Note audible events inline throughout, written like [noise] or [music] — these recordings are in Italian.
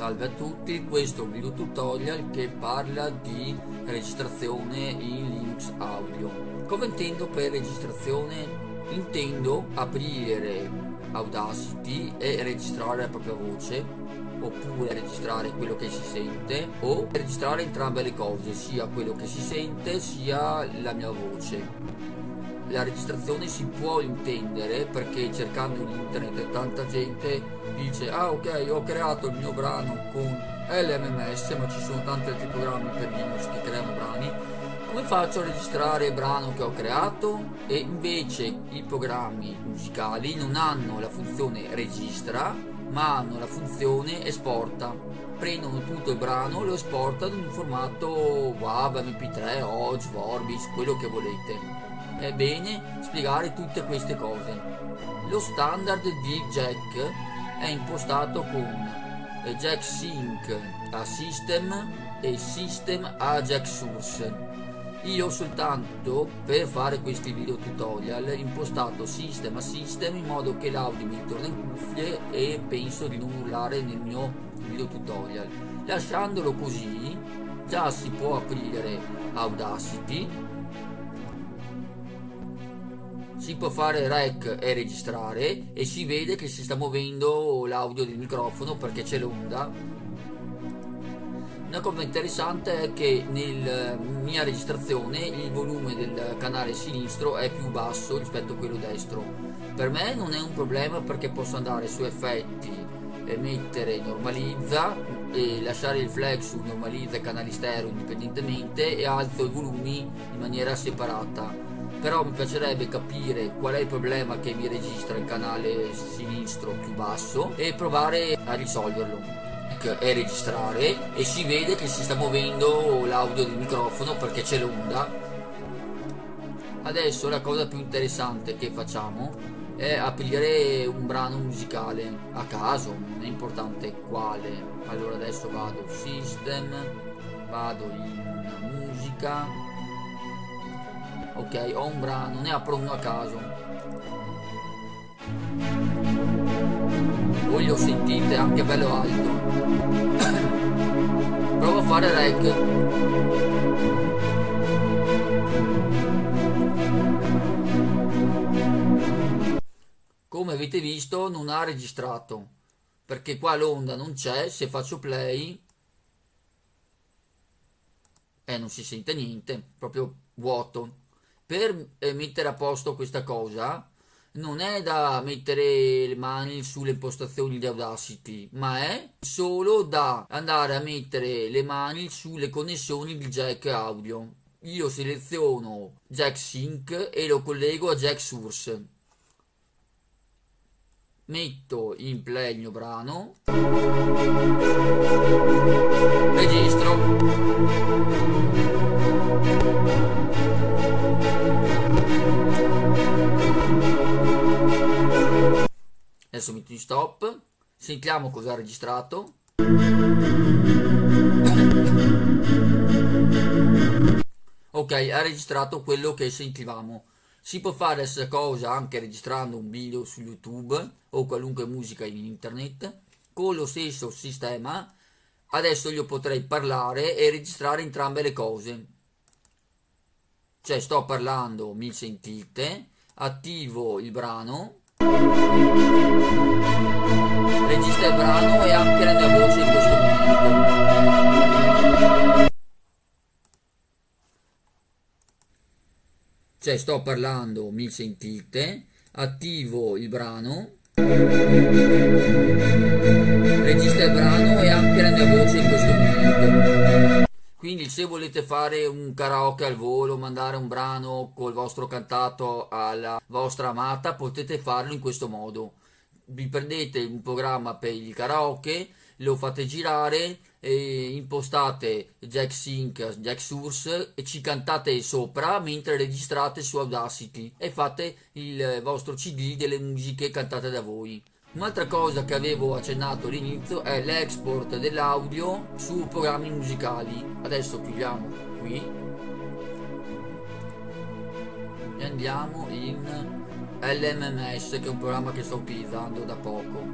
Salve a tutti, questo è un video tutorial che parla di registrazione in Linux Audio. Come intendo per registrazione? Intendo aprire Audacity e registrare la propria voce oppure registrare quello che si sente o registrare entrambe le cose, sia quello che si sente sia la mia voce la registrazione si può intendere perché cercando in internet tanta gente dice ah ok ho creato il mio brano con LMMS ma ci sono tanti altri programmi per Linux che creano brani. Come faccio a registrare il brano che ho creato? E invece i programmi musicali non hanno la funzione registra ma hanno la funzione esporta. Prendono tutto il brano lo esportano in un formato WAV, MP3, OGG, Vorbis, quello che volete è bene spiegare tutte queste cose. Lo standard di jack è impostato con jack sync a system e system a jack source. Io soltanto per fare questi video tutorial impostato system a system in modo che l'audio mi torna in cuffie e penso di non urlare nel mio video tutorial. Lasciandolo così già si può aprire Audacity si può fare rec e registrare e si vede che si sta muovendo l'audio del microfono perché c'è l'onda. Una cosa interessante è che nella mia registrazione il volume del canale sinistro è più basso rispetto a quello destro. Per me non è un problema perché posso andare su effetti e mettere normalizza e lasciare il flex su normalizza e canali stereo indipendentemente e alzo i volumi in maniera separata però mi piacerebbe capire qual è il problema che mi registra il canale sinistro più basso e provare a risolverlo. E registrare e si vede che si sta muovendo l'audio del microfono perché c'è l'onda. Adesso la cosa più interessante che facciamo è aprire un brano musicale. A caso non è importante quale. Allora adesso vado system vado in musica ok ho un brano ne apro uno a caso. Voi lo sentite anche bello alto. [coughs] Provo a fare rec. Come avete visto non ha registrato. Perché qua l'onda non c'è se faccio play eh, non si sente niente proprio vuoto per eh, mettere a posto questa cosa non è da mettere le mani sulle impostazioni di Audacity, ma è solo da andare a mettere le mani sulle connessioni di jack audio. Io seleziono jack sync e lo collego a jack source. Metto in play il mio brano. Registro. Adesso metto in stop. Sentiamo cosa ha registrato. Ok ha registrato quello che sentivamo. Si può fare questa cosa anche registrando un video su youtube o qualunque musica in internet con lo stesso sistema. Adesso io potrei parlare e registrare entrambe le cose. Cioè sto parlando mi sentite? Attivo il brano Registra il brano e anche la mia voce in questo momento. Cioè sto parlando, mi sentite, attivo il brano, registra il brano e anche la mia voce in questo momento. Quindi se volete fare un karaoke al volo, mandare un brano col vostro cantato alla vostra amata, potete farlo in questo modo. Vi prendete un programma per il karaoke, lo fate girare, impostate jack sync, jack source e ci cantate sopra mentre registrate su Audacity e fate il vostro cd delle musiche cantate da voi. Un'altra cosa che avevo accennato all'inizio è l'export dell'audio su programmi musicali. Adesso chiudiamo qui. E andiamo in LMMS che è un programma che sto utilizzando da poco.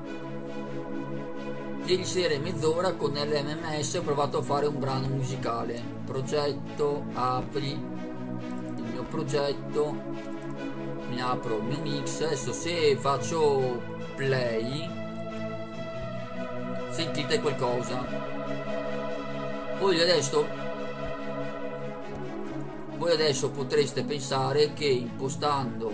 Ieri sera in mezz'ora con l'MMS ho provato a fare un brano musicale. Progetto apri. Il mio progetto mi apro il mio mix. Adesso se faccio play. Sentite qualcosa. Voi adesso voi adesso potreste pensare che impostando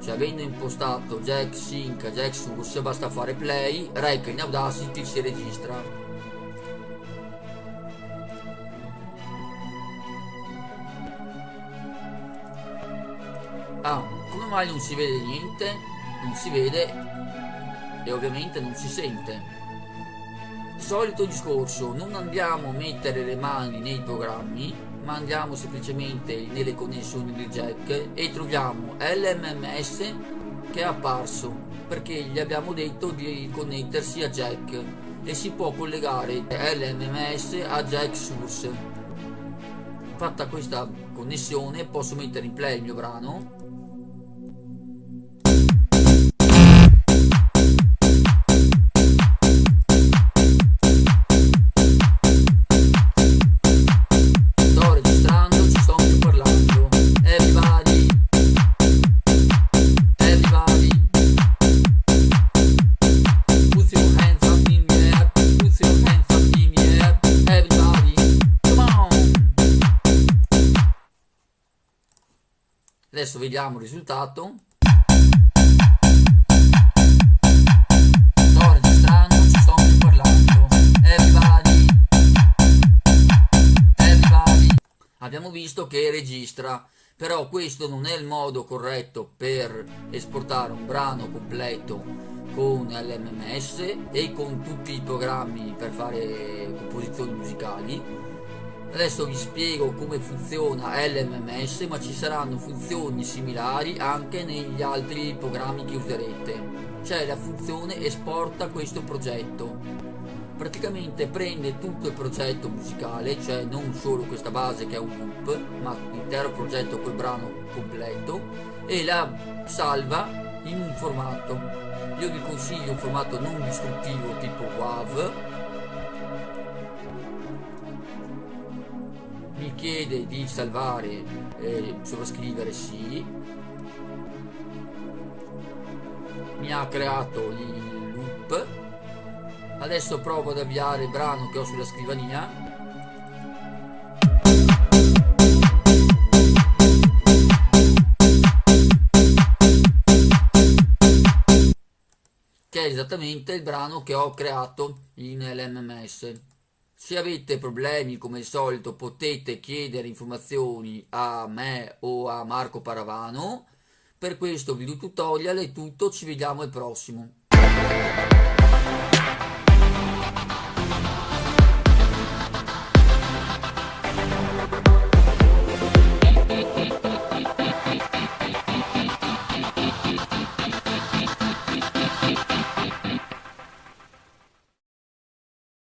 cioè avendo impostato jack sync jack source basta fare play rec in audacity si registra. Ah come mai non si vede niente? Non si vede e ovviamente non si sente. Solito discorso non andiamo a mettere le mani nei programmi ma andiamo semplicemente nelle connessioni di jack e troviamo l'mms che è apparso perché gli abbiamo detto di connettersi a jack e si può collegare l'mms a jack source. Fatta questa connessione posso mettere in play il mio brano adesso vediamo il risultato. Sto registrando ci sto parlando. Everybody abbiamo visto che registra però questo non è il modo corretto per esportare un brano completo con l'MMS e con tutti i programmi per fare composizioni musicali Adesso vi spiego come funziona l'MMS ma ci saranno funzioni similari anche negli altri programmi che userete. C'è la funzione esporta questo progetto. Praticamente prende tutto il progetto musicale, cioè non solo questa base che è un loop, ma l'intero progetto col brano completo e la salva in un formato. Io vi consiglio un formato non distruttivo tipo WAV chiede di salvare eh, sovrascrivere sì. Mi ha creato il loop. Adesso provo ad avviare il brano che ho sulla scrivania. Che è esattamente il brano che ho creato in LMMS se avete problemi come al solito potete chiedere informazioni a me o a Marco Paravano. Per questo video tutorial è tutto, ci vediamo al prossimo.